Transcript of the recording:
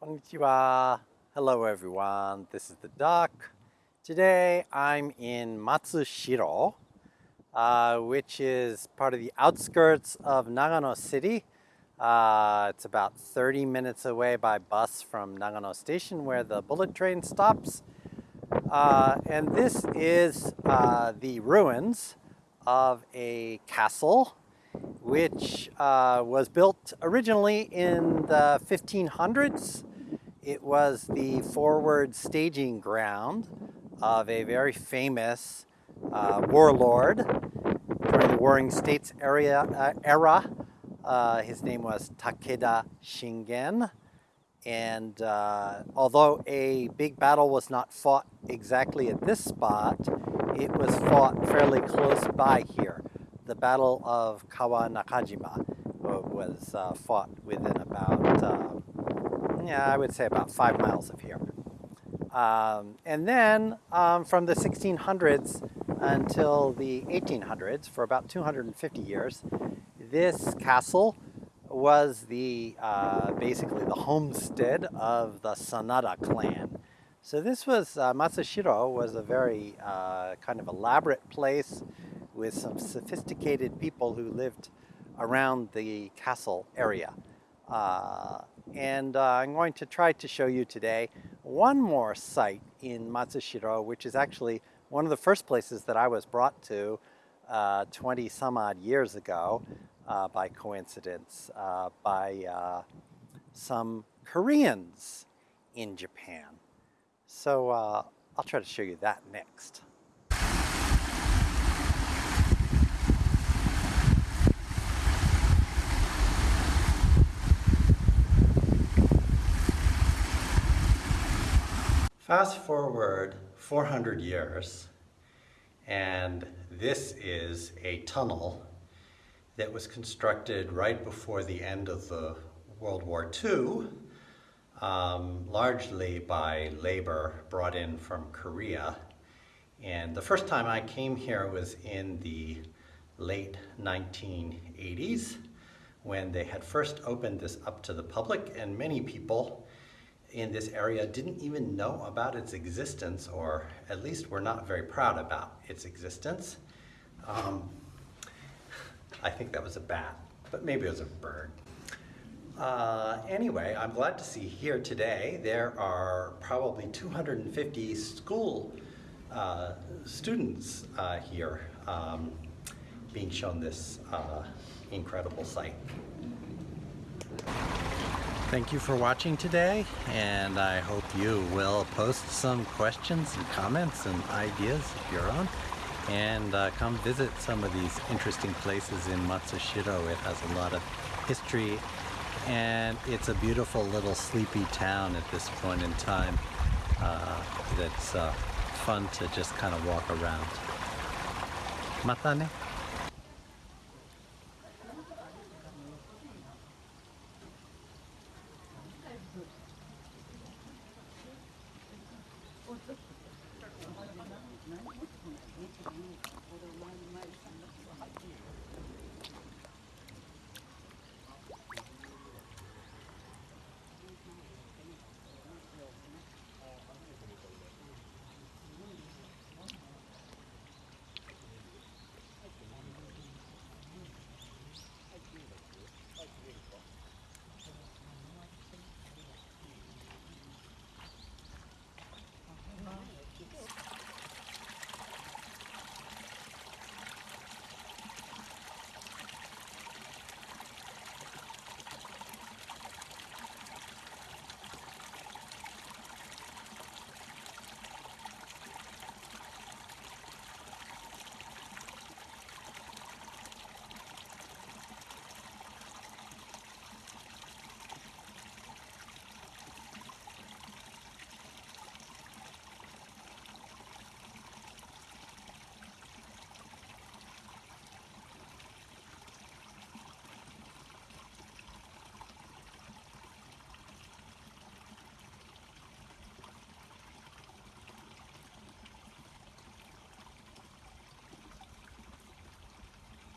Konnichiwa. Hello everyone, this is the duck. Today I'm in Matsushiro, uh, which is part of the outskirts of Nagano City. Uh, it's about 30 minutes away by bus from Nagano Station where the bullet train stops. Uh, and this is uh, the ruins of a castle which uh, was built originally in the 1500s. It was the forward staging ground of a very famous uh, warlord during the Warring States area, uh, era. Uh, his name was Takeda Shingen. And uh, although a big battle was not fought exactly at this spot, it was fought fairly close by here. The Battle of Kawa Nakajima was uh, fought within about, uh, yeah, I would say about five miles of here. Um, and then um, from the 1600s until the 1800s, for about 250 years, this castle was the uh, basically the homestead of the Sanada clan. So this was, uh, Matsushiro was a very uh, kind of elaborate place with some sophisticated people who lived around the castle area. Uh, and uh, I'm going to try to show you today one more site in Matsushiro, which is actually one of the first places that I was brought to uh, 20 some odd years ago uh, by coincidence uh, by uh, some Koreans in Japan. So uh, I'll try to show you that next. Fast forward 400 years, and this is a tunnel that was constructed right before the end of the World War II, um, largely by labor brought in from Korea. And the first time I came here was in the late 1980s when they had first opened this up to the public and many people in this area didn't even know about its existence, or at least were not very proud about its existence. Um, I think that was a bat, but maybe it was a bird. Uh, anyway, I'm glad to see here today there are probably 250 school uh, students uh, here um, being shown this uh, incredible site. Thank you for watching today, and I hope you will post some questions and comments and ideas of your own, and uh, come visit some of these interesting places in Matsushiro. It has a lot of history, and it's a beautiful little sleepy town at this point in time uh, that's uh, fun to just kind of walk around. Mata ne?